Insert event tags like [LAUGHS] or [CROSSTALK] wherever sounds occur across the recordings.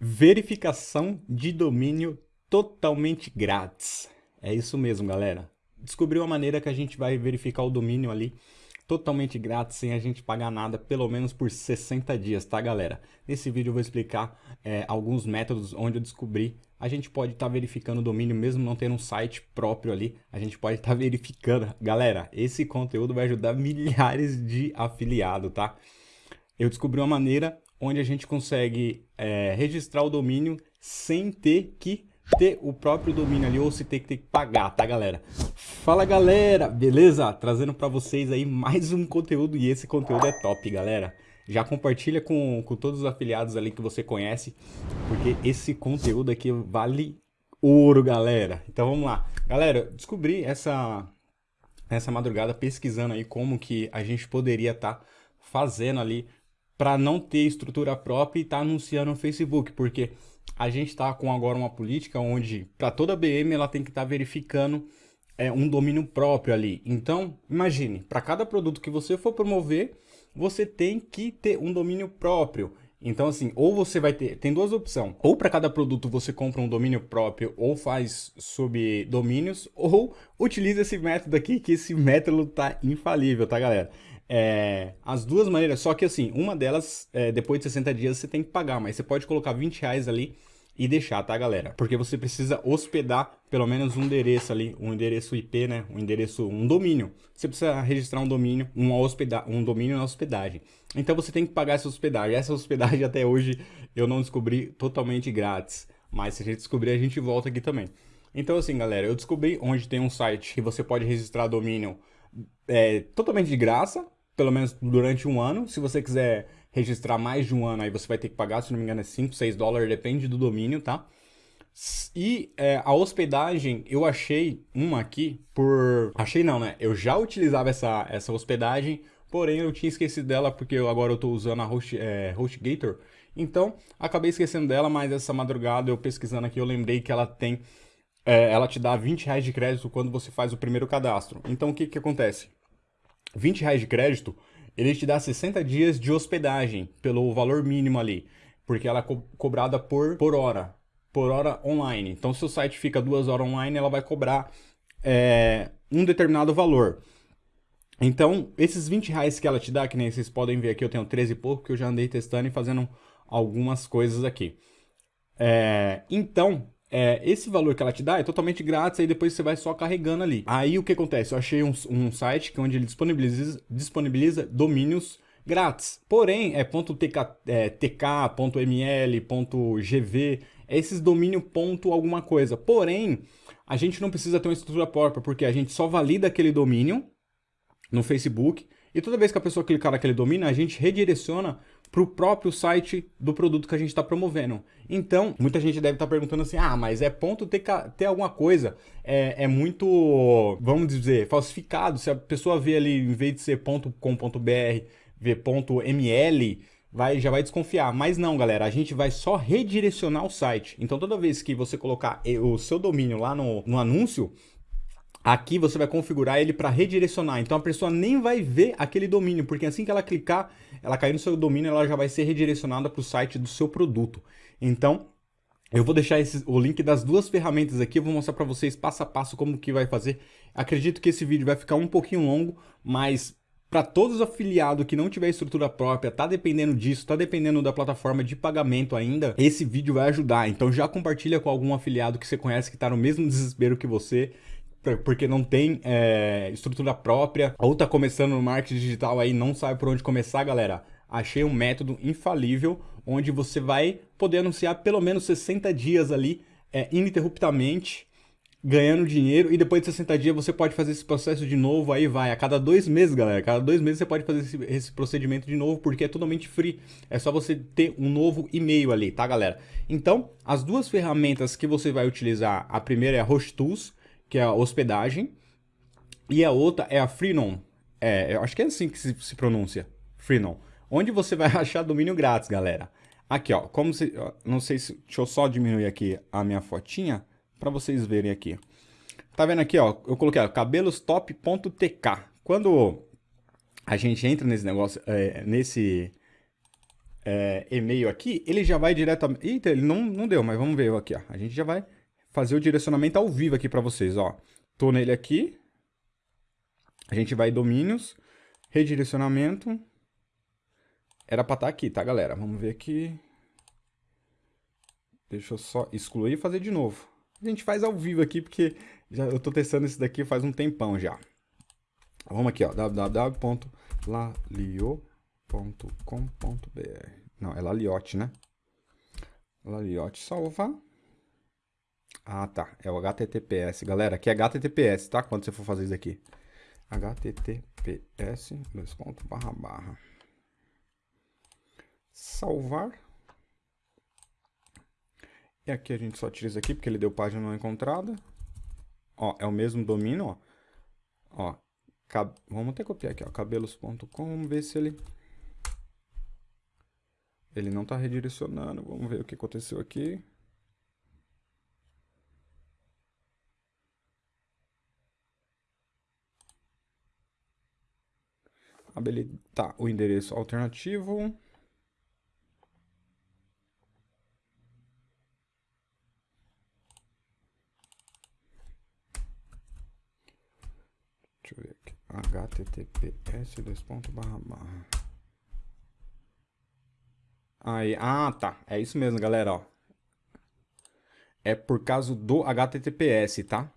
Verificação de domínio totalmente grátis. É isso mesmo, galera. Descobri uma maneira que a gente vai verificar o domínio ali totalmente grátis, sem a gente pagar nada, pelo menos por 60 dias, tá, galera? Nesse vídeo eu vou explicar é, alguns métodos onde eu descobri. A gente pode estar tá verificando o domínio, mesmo não tendo um site próprio ali, a gente pode estar tá verificando. Galera, esse conteúdo vai ajudar milhares de afiliados, tá? Eu descobri uma maneira onde a gente consegue é, registrar o domínio sem ter que ter o próprio domínio ali ou se ter que, ter que pagar, tá galera? Fala galera, beleza? Trazendo para vocês aí mais um conteúdo e esse conteúdo é top, galera. Já compartilha com, com todos os afiliados ali que você conhece, porque esse conteúdo aqui vale ouro, galera. Então vamos lá. Galera, descobri essa, essa madrugada pesquisando aí como que a gente poderia estar tá fazendo ali para não ter estrutura própria e tá anunciando no Facebook, porque a gente está com agora uma política onde para toda BM ela tem que estar tá verificando é, um domínio próprio ali. Então, imagine, para cada produto que você for promover, você tem que ter um domínio próprio. Então, assim, ou você vai ter, tem duas opções, ou para cada produto você compra um domínio próprio, ou faz sob domínios, ou utiliza esse método aqui, que esse método tá infalível, tá, galera? É, as duas maneiras, só que assim, uma delas, é, depois de 60 dias você tem que pagar, mas você pode colocar 20 reais ali e deixar, tá galera? Porque você precisa hospedar pelo menos um endereço ali, um endereço IP, né? Um endereço, um domínio. Você precisa registrar um domínio, uma hospeda um domínio na hospedagem. Então você tem que pagar essa hospedagem. Essa hospedagem [LAUGHS] até hoje eu não descobri totalmente grátis. Mas se a gente descobrir, a gente volta aqui também. Então assim, galera, eu descobri onde tem um site que você pode registrar domínio é, totalmente de graça, pelo menos durante um ano. Se você quiser registrar mais de um ano, aí você vai ter que pagar, se não me engano, é 5, 6 dólares, depende do domínio, tá? E é, a hospedagem, eu achei uma aqui por... Achei não, né? Eu já utilizava essa, essa hospedagem, porém eu tinha esquecido dela porque eu, agora eu tô usando a Host, é, HostGator. Então, acabei esquecendo dela, mas essa madrugada eu pesquisando aqui, eu lembrei que ela tem... É, ela te dá 20 reais de crédito quando você faz o primeiro cadastro. Então, o que que acontece? 20 reais de crédito, ele te dá 60 dias de hospedagem pelo valor mínimo ali, porque ela é co cobrada por, por hora, por hora online. Então, se o site fica duas horas online, ela vai cobrar é, um determinado valor. Então, esses 20 reais que ela te dá, que nem vocês podem ver aqui, eu tenho 13 e pouco, que eu já andei testando e fazendo algumas coisas aqui. É, então, é, esse valor que ela te dá é totalmente grátis, aí depois você vai só carregando ali. Aí o que acontece? Eu achei um, um site que onde ele disponibiliza, disponibiliza domínios grátis. Porém, é .tk, é, .gv, é esses domínio ponto alguma coisa. Porém, a gente não precisa ter uma estrutura própria, porque a gente só valida aquele domínio no Facebook, e toda vez que a pessoa clicar naquele domínio, a gente redireciona para o próprio site do produto que a gente está promovendo. Então, muita gente deve estar tá perguntando assim, ah, mas é ponto ter, ter alguma coisa, é, é muito, vamos dizer, falsificado. Se a pessoa vê ali, em vez de ser .com.br, vê .ml, vai, já vai desconfiar. Mas não, galera, a gente vai só redirecionar o site. Então, toda vez que você colocar o seu domínio lá no, no anúncio, Aqui você vai configurar ele para redirecionar, então a pessoa nem vai ver aquele domínio, porque assim que ela clicar, ela cair no seu domínio, ela já vai ser redirecionada para o site do seu produto. Então, eu vou deixar esse, o link das duas ferramentas aqui, eu vou mostrar para vocês passo a passo como que vai fazer. Acredito que esse vídeo vai ficar um pouquinho longo, mas para todos os afiliados que não tiver estrutura própria, tá dependendo disso, tá dependendo da plataforma de pagamento ainda, esse vídeo vai ajudar. Então já compartilha com algum afiliado que você conhece que está no mesmo desespero que você porque não tem é, estrutura própria, ou tá começando no marketing digital aí, não sabe por onde começar, galera, achei um método infalível, onde você vai poder anunciar pelo menos 60 dias ali, é, ininterruptamente, ganhando dinheiro, e depois de 60 dias você pode fazer esse processo de novo, aí vai, a cada dois meses, galera, a cada dois meses você pode fazer esse, esse procedimento de novo, porque é totalmente free, é só você ter um novo e-mail ali, tá, galera? Então, as duas ferramentas que você vai utilizar, a primeira é a que é a hospedagem, e a outra é a Freenom. É, eu acho que é assim que se, se pronuncia, Freenom. Onde você vai [LAUGHS] achar domínio grátis, galera. Aqui, ó, como se, não sei se, deixa eu só diminuir aqui a minha fotinha para vocês verem aqui. Tá vendo aqui, ó, eu coloquei cabelostop.tk. Quando a gente entra nesse negócio, é, nesse é, e-mail aqui, ele já vai diretamente... Eita, ele não, não deu, mas vamos ver aqui, ó. A gente já vai fazer o direcionamento ao vivo aqui para vocês, ó. Tô nele aqui. A gente vai domínios, redirecionamento. Era para estar tá aqui, tá, galera? Vamos ver aqui. Deixa eu só excluir e fazer de novo. A gente faz ao vivo aqui, porque já, eu tô testando esse daqui faz um tempão já. Vamos aqui, ó, www.lalio.com.br Não, é Laliote, né? Laliote, salvar. Ah, tá. É o HTTPS. Galera, aqui é HTTPS, tá? Quando você for fazer isso aqui. HTTPS, dois pontos, barra, barra. Salvar. E aqui a gente só tira isso aqui, porque ele deu página não encontrada. Ó, é o mesmo domínio, ó. Ó, cab... vamos até copiar aqui, ó, cabelos.com, vamos ver se ele... Ele não está redirecionando, vamos ver o que aconteceu aqui. Habilitar o endereço alternativo. Deixa eu ver aqui. https dois pontos barra barra. Aí, ah, tá. É isso mesmo, galera, ó. É por causa do HTTPS, tá?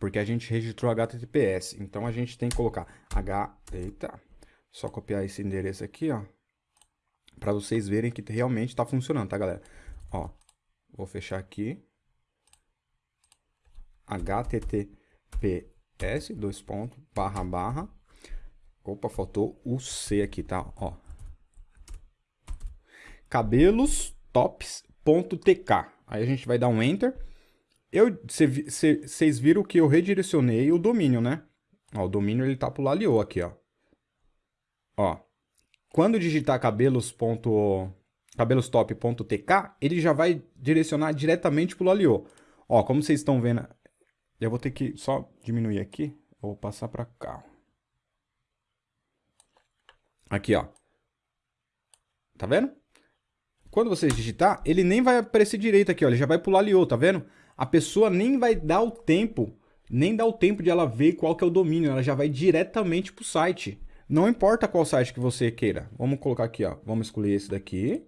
Porque a gente registrou HTTPS. Então a gente tem que colocar H... Eita. Só copiar esse endereço aqui, ó. Pra vocês verem que realmente tá funcionando, tá, galera? Ó, vou fechar aqui. HTTPS, dois pontos, barra, barra. Opa, faltou o C aqui, tá? Ó. Cabelostops.tk. Aí a gente vai dar um Enter. Vocês viram que eu redirecionei o domínio, né? Ó, o domínio ele tá pro Lalio aqui, ó. Ó, quando digitar cabelos cabelostop.tk, ele já vai direcionar diretamente para o Lalio. Ó, como vocês estão vendo, eu vou ter que só diminuir aqui, vou passar para cá. Aqui, ó. Tá vendo? Quando vocês digitar, ele nem vai aparecer direito aqui, ó, ele já vai pular Lalio, tá vendo? A pessoa nem vai dar o tempo, nem dá o tempo de ela ver qual que é o domínio, ela já vai diretamente para o site. Não importa qual site que você queira. Vamos colocar aqui, ó. Vamos excluir esse daqui.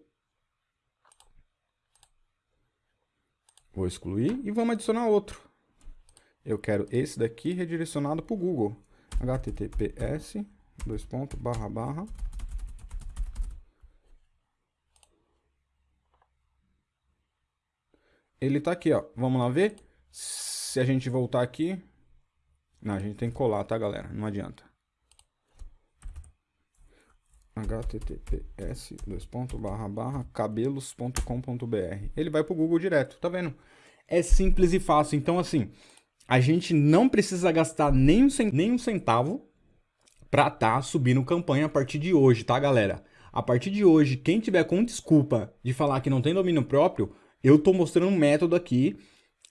Vou excluir e vamos adicionar outro. Eu quero esse daqui redirecionado para o Google. https dois pontos, barra, barra. Ele está aqui, ó. Vamos lá ver. Se a gente voltar aqui... Não, a gente tem que colar, tá, galera? Não adianta https cabelos.com.br. Ele vai para o Google direto, tá vendo? É simples e fácil. Então, assim, a gente não precisa gastar nem um, nem um centavo para tá subindo campanha a partir de hoje, tá, galera? A partir de hoje, quem tiver com desculpa de falar que não tem domínio próprio, eu tô mostrando um método aqui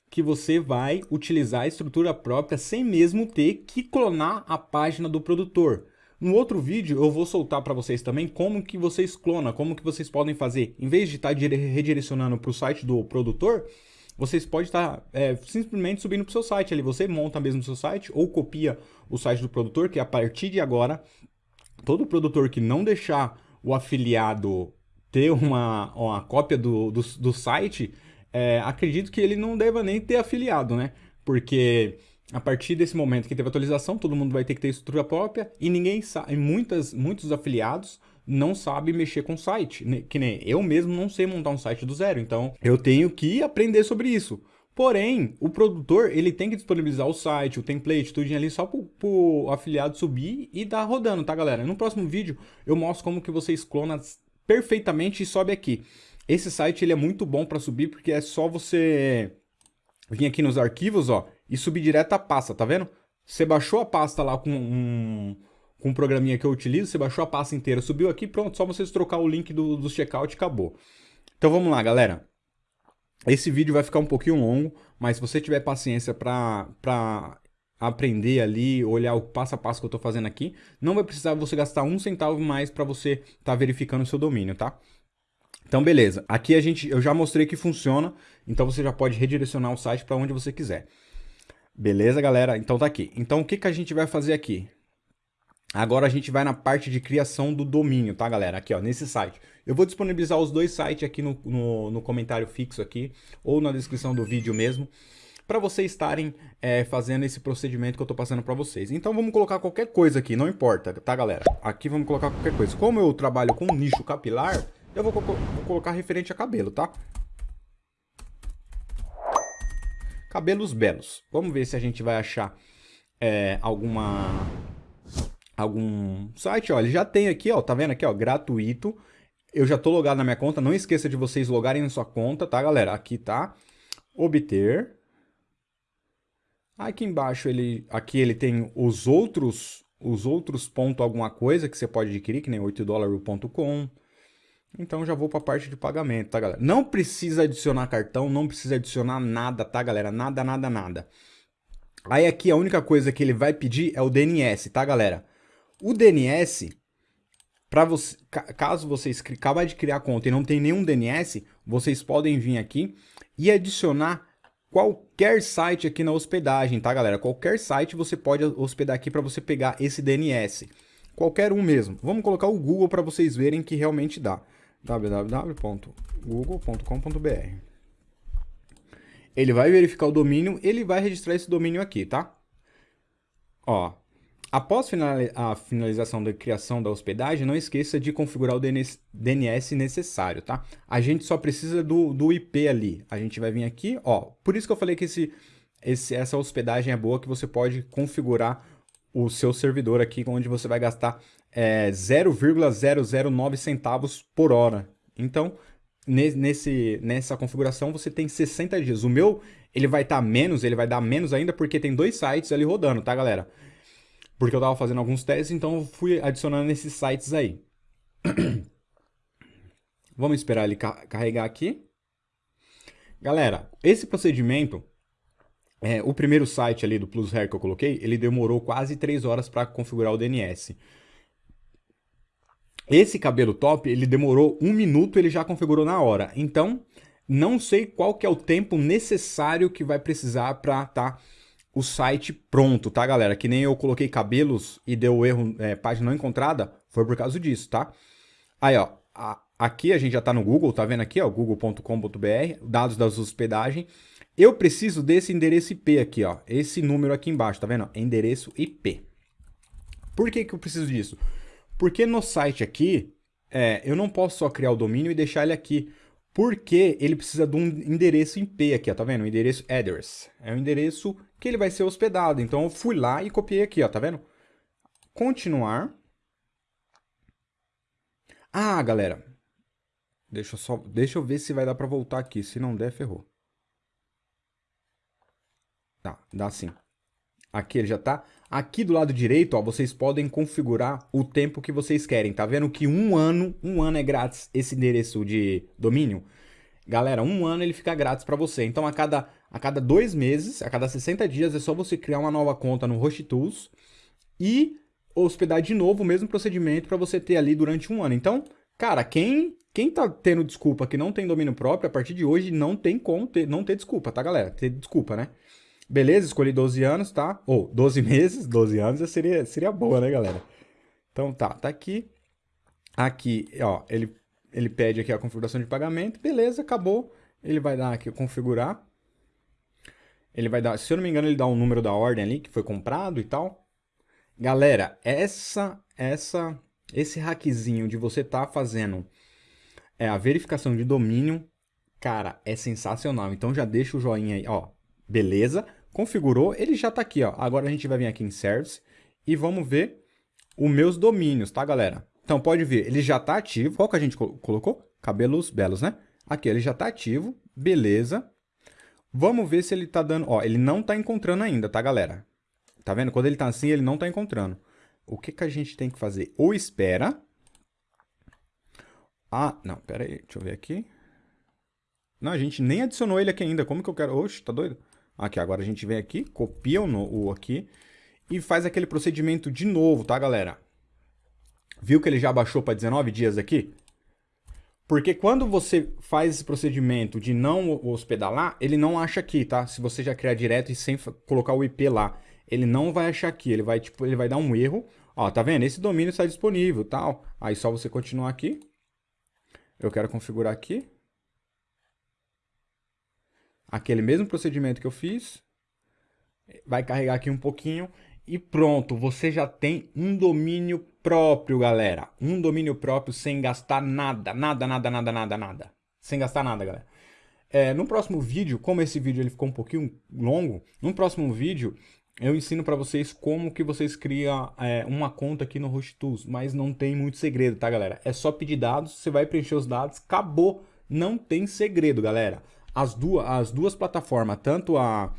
que você vai utilizar a estrutura própria sem mesmo ter que clonar a página do produtor. No outro vídeo eu vou soltar para vocês também como que vocês clonam, como que vocês podem fazer. Em vez de estar tá redirecionando para o site do produtor, vocês podem estar tá, é, simplesmente subindo para o seu site ali. Você monta mesmo o seu site ou copia o site do produtor, que a partir de agora, todo produtor que não deixar o afiliado ter uma, uma cópia do, do, do site, é, acredito que ele não deva nem ter afiliado, né? Porque a partir desse momento que teve atualização, todo mundo vai ter que ter estrutura própria e ninguém sabe, muitas, muitos afiliados não sabem mexer com site, que nem eu mesmo não sei montar um site do zero, então eu tenho que aprender sobre isso. Porém, o produtor ele tem que disponibilizar o site, o template, tudo ali só para o afiliado subir e dar rodando, tá galera? No próximo vídeo eu mostro como que vocês clonam perfeitamente e sobe aqui. Esse site ele é muito bom para subir porque é só você vir aqui nos arquivos, ó, e subir direto a pasta, tá vendo? Você baixou a pasta lá com um, com um programinha que eu utilizo, você baixou a pasta inteira, subiu aqui, pronto, só vocês trocar o link do, do checkout e acabou. Então vamos lá, galera. Esse vídeo vai ficar um pouquinho longo, mas se você tiver paciência para aprender ali, olhar o passo a passo que eu estou fazendo aqui, não vai precisar você gastar um centavo mais para você estar tá verificando o seu domínio, tá? Então, beleza. Aqui a gente, eu já mostrei que funciona, então você já pode redirecionar o site para onde você quiser. Beleza, galera? Então tá aqui. Então, o que, que a gente vai fazer aqui? Agora a gente vai na parte de criação do domínio, tá, galera? Aqui, ó, nesse site. Eu vou disponibilizar os dois sites aqui no, no, no comentário fixo aqui, ou na descrição do vídeo mesmo, para vocês estarem é, fazendo esse procedimento que eu estou passando para vocês. Então vamos colocar qualquer coisa aqui, não importa, tá, galera? Aqui vamos colocar qualquer coisa. Como eu trabalho com nicho capilar, eu vou, vou colocar referente a cabelo, tá? Cabelos belos. Vamos ver se a gente vai achar é, alguma algum site, ó, ele já tem aqui, ó, tá vendo aqui, ó, gratuito. Eu já tô logado na minha conta, não esqueça de vocês logarem na sua conta, tá, galera? Aqui tá, obter. Aqui embaixo ele, aqui ele tem os outros, os outros pontos alguma coisa que você pode adquirir, que nem 8dólares.com. Então já vou para a parte de pagamento, tá, galera? Não precisa adicionar cartão, não precisa adicionar nada, tá, galera? Nada, nada, nada. Aí aqui a única coisa que ele vai pedir é o DNS, tá, galera? O DNS, para você, caso vocês acabem de criar conta e não tem nenhum DNS, vocês podem vir aqui e adicionar qualquer site aqui na hospedagem, tá, galera? Qualquer site você pode hospedar aqui para você pegar esse DNS. Qualquer um mesmo. Vamos colocar o Google para vocês verem que realmente dá www.google.com.br. Ele vai verificar o domínio, ele vai registrar esse domínio aqui, tá? Ó, após a finalização da criação da hospedagem, não esqueça de configurar o DNS necessário, tá? A gente só precisa do, do IP ali. A gente vai vir aqui, ó. Por isso que eu falei que esse, esse, essa hospedagem é boa, que você pode configurar o seu servidor aqui, onde você vai gastar é 0,009 centavos por hora. Então, nesse, nessa configuração você tem 60 dias. O meu, ele vai estar tá menos, ele vai dar menos ainda porque tem dois sites ali rodando, tá, galera? Porque eu estava fazendo alguns testes, então eu fui adicionando esses sites aí. [CLEARS THROAT] Vamos esperar ele carregar aqui. Galera, esse procedimento é, o primeiro site ali do Plus Hair que eu coloquei, ele demorou quase 3 horas para configurar o DNS. Esse cabelo top, ele demorou um minuto, ele já configurou na hora. Então, não sei qual que é o tempo necessário que vai precisar para tá o site pronto, tá, galera? Que nem eu coloquei cabelos e deu erro, é, página não encontrada, foi por causa disso, tá? Aí, ó, a, aqui a gente já tá no Google, tá vendo aqui, ó, google.com.br, dados da hospedagem. Eu preciso desse endereço IP aqui, ó. Esse número aqui embaixo, tá vendo? Endereço IP. Por que, que eu preciso disso? Porque no site aqui, é, eu não posso só criar o domínio e deixar ele aqui. Porque ele precisa de um endereço IP aqui, ó, tá vendo? O endereço address. É o endereço que ele vai ser hospedado. Então eu fui lá e copiei aqui, ó, tá vendo? Continuar. Ah, galera. Deixa eu, só, deixa eu ver se vai dar para voltar aqui. Se não der, ferrou. Tá, dá sim. Aqui ele já tá. Aqui do lado direito, ó, vocês podem configurar o tempo que vocês querem. Tá vendo que um ano, um ano é grátis esse endereço de domínio? Galera, um ano ele fica grátis para você. Então, a cada, a cada dois meses, a cada 60 dias, é só você criar uma nova conta no HostTools e hospedar de novo o mesmo procedimento para você ter ali durante um ano. Então, cara, quem quem tá tendo desculpa que não tem domínio próprio, a partir de hoje não tem como ter, não ter desculpa, tá, galera? Ter desculpa, né? Beleza, escolhi 12 anos, tá? Ou 12 [LAUGHS] meses, 12 anos seria, seria boa, né, galera? Então tá, tá aqui. Aqui, ó, ele, ele pede aqui a configuração de pagamento. Beleza, acabou. Ele vai dar aqui, configurar. Ele vai dar, se eu não me engano, ele dá um número da ordem ali que foi comprado e tal. Galera, essa, essa, esse hackzinho de você tá fazendo é, a verificação de domínio, cara, é sensacional. Então já deixa o joinha aí, ó. Beleza, configurou, ele já está aqui, ó. Agora a gente vai vir aqui em Service e vamos ver os meus domínios, tá, galera? Então, pode ver, ele já está ativo. Qual que a gente colocou? Cabelos belos, né? Aqui, ele já está ativo, beleza. Vamos ver se ele está dando... Ó, ele não está encontrando ainda, tá, galera? Tá vendo? Quando ele está assim, ele não está encontrando. O que, que a gente tem que fazer? Ou espera... Ah, não, pera aí, deixa eu ver aqui. Não, a gente nem adicionou ele aqui ainda. Como que eu quero... Oxe, tá doido? Aqui, agora a gente vem aqui, copia o, o aqui e faz aquele procedimento de novo, tá, galera? Viu que ele já baixou para 19 dias aqui? Porque quando você faz esse procedimento de não hospedar lá, ele não acha aqui, tá? Se você já criar direto e sem colocar o IP lá, ele não vai achar aqui, ele vai, tipo, ele vai dar um erro. Ó, tá vendo? Esse domínio está disponível, tal. Aí só você continuar aqui. Eu quero configurar aqui. Aquele mesmo procedimento que eu fiz. Vai carregar aqui um pouquinho e pronto, você já tem um domínio próprio, galera. Um domínio próprio sem gastar nada, nada, nada, nada, nada, nada. Sem gastar nada, galera. É, no próximo vídeo, como esse vídeo ele ficou um pouquinho longo, no próximo vídeo eu ensino para vocês como que vocês criam é, uma conta aqui no HostTools, mas não tem muito segredo, tá, galera? É só pedir dados, você vai preencher os dados, acabou, não tem segredo, galera. As duas, as duas plataformas, tanto a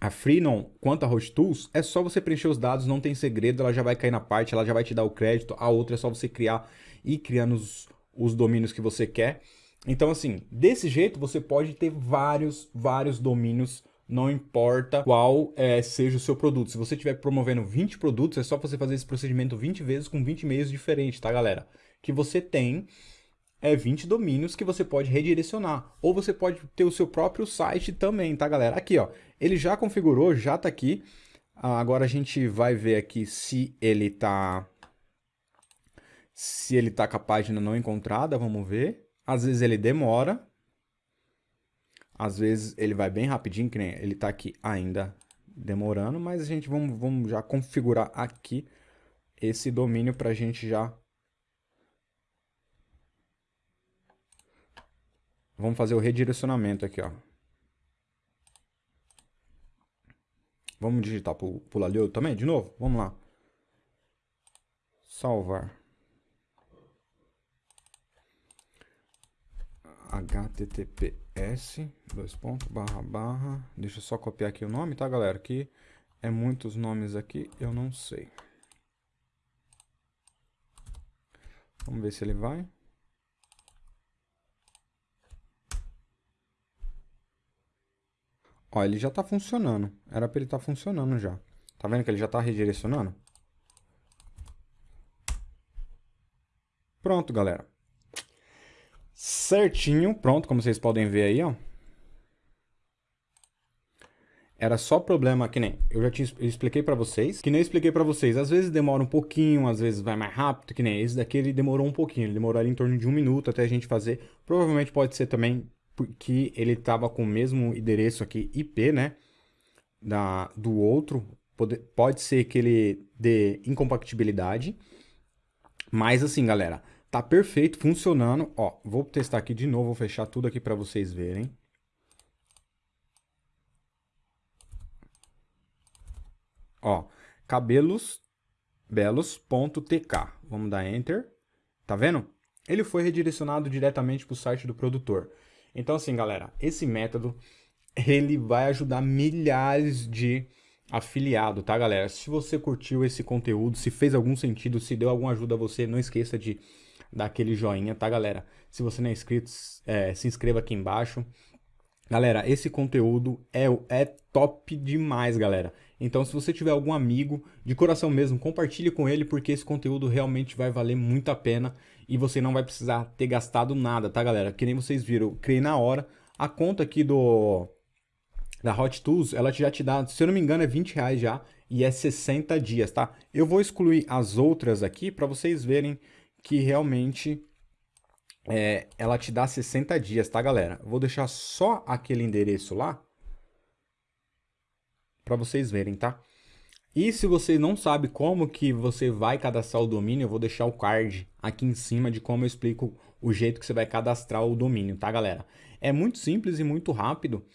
a Freenom quanto a HostTools, é só você preencher os dados, não tem segredo, ela já vai cair na parte, ela já vai te dar o crédito. A outra é só você criar e criando os, os domínios que você quer. Então, assim, desse jeito você pode ter vários, vários domínios, não importa qual é, seja o seu produto. Se você estiver promovendo 20 produtos, é só você fazer esse procedimento 20 vezes com 20 e-mails diferentes, tá, galera? Que você tem é 20 domínios que você pode redirecionar. Ou você pode ter o seu próprio site também, tá, galera? Aqui, ó, ele já configurou, já tá aqui. Ah, agora a gente vai ver aqui se ele tá... Se ele tá com a página não encontrada, vamos ver. Às vezes ele demora. Às vezes ele vai bem rapidinho, que nem ele tá aqui ainda demorando, mas a gente vamos, vamos já configurar aqui esse domínio para a gente já Vamos fazer o redirecionamento aqui, ó. Vamos digitar pro, pro Lalio também, de novo? Vamos lá. Salvar. https dois pontos barra barra deixa eu só copiar aqui o nome tá galera que é muitos nomes aqui eu não sei vamos ver se ele vai Ó, ele já está funcionando. Era para ele estar tá funcionando já. Tá vendo que ele já está redirecionando? Pronto, galera. Certinho, pronto, como vocês podem ver aí, ó. Era só problema que nem eu já te eu expliquei para vocês, que nem eu expliquei para vocês. Às vezes demora um pouquinho, às vezes vai mais rápido, que nem esse daqui ele demorou um pouquinho, ele demorou ali em torno de um minuto até a gente fazer. Provavelmente pode ser também porque ele estava com o mesmo endereço aqui IP, né? Da, do outro. Pode, pode ser que ele dê incompatibilidade. Mas assim, galera, tá perfeito, funcionando. Ó, vou testar aqui de novo, vou fechar tudo aqui para vocês verem. Ó, cabelos belos.tk. Vamos dar enter. Tá vendo? Ele foi redirecionado diretamente para o site do produtor. Então assim, galera, esse método ele vai ajudar milhares de afiliados, tá, galera? Se você curtiu esse conteúdo, se fez algum sentido, se deu alguma ajuda a você, não esqueça de dar aquele joinha, tá, galera? Se você não é inscrito, é, se inscreva aqui embaixo. Galera, esse conteúdo é, é top demais, galera. Então, se você tiver algum amigo, de coração mesmo, compartilhe com ele, porque esse conteúdo realmente vai valer muito a pena e você não vai precisar ter gastado nada, tá, galera? Que nem vocês viram, criei na hora. A conta aqui do da Hot Tools, ela já te dá, se eu não me engano, é 20 reais já e é 60 dias, tá? Eu vou excluir as outras aqui para vocês verem que realmente é, ela te dá 60 dias, tá, galera? Vou deixar só aquele endereço lá para vocês verem, tá? E se você não sabe como que você vai cadastrar o domínio, eu vou deixar o card aqui em cima de como eu explico o jeito que você vai cadastrar o domínio, tá, galera? É muito simples e muito rápido,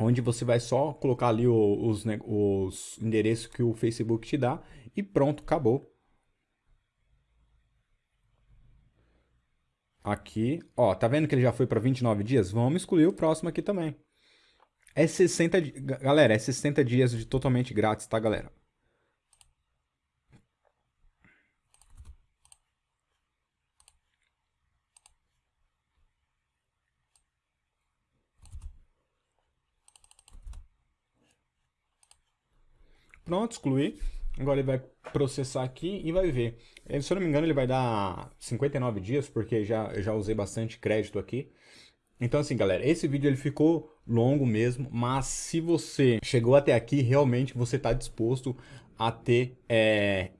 onde você vai só colocar ali os, os endereços que o Facebook te dá e pronto, acabou. Aqui, ó, tá vendo que ele já foi para 29 dias? Vamos excluir o próximo aqui também. É 60, galera, é 60 dias de totalmente grátis, tá, galera? Pronto, excluí. Agora ele vai processar aqui e vai ver. Ele, se eu não me engano, ele vai dar 59 dias, porque já, eu já usei bastante crédito aqui. Então assim, galera, esse vídeo ele ficou longo mesmo, mas se você chegou até aqui, realmente você está disposto a ter é,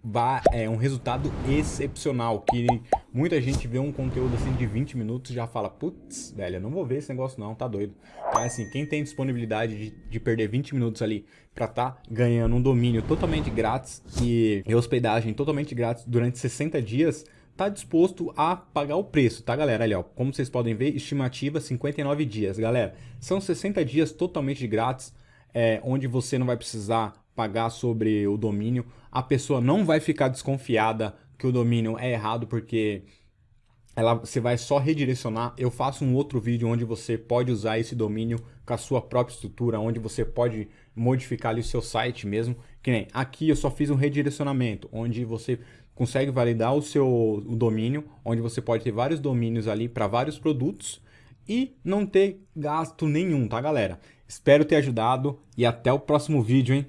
é, um resultado excepcional, que muita gente vê um conteúdo assim de 20 minutos e já fala, putz, velho, eu não vou ver esse negócio não, tá doido. Então, assim, quem tem disponibilidade de, de perder 20 minutos ali para tá ganhando um domínio totalmente grátis e hospedagem totalmente grátis durante 60 dias, tá disposto a pagar o preço, tá galera? Ali ó, como vocês podem ver, estimativa 59 dias, galera. São 60 dias totalmente grátis, é, onde você não vai precisar pagar sobre o domínio, a pessoa não vai ficar desconfiada que o domínio é errado porque ela, você vai só redirecionar. Eu faço um outro vídeo onde você pode usar esse domínio com a sua própria estrutura, onde você pode modificar ali o seu site mesmo. Que nem aqui eu só fiz um redirecionamento, onde você consegue validar o seu o domínio, onde você pode ter vários domínios ali para vários produtos e não ter gasto nenhum, tá galera? Espero ter ajudado e até o próximo vídeo, hein?